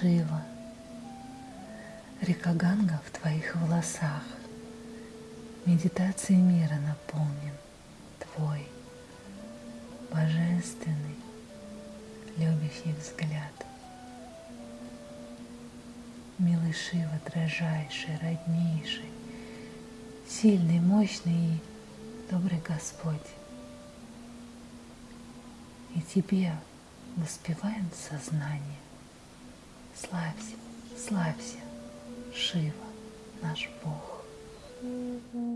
Шива, река Ганга в твоих волосах, Медитацией мира наполнен твой божественный, любящий взгляд. Милый Шива, дрожайший, роднейший, сильный, мощный и добрый Господь. И тебе воспеваем сознание. Славься, славься, Шива, наш Бог. Thank you.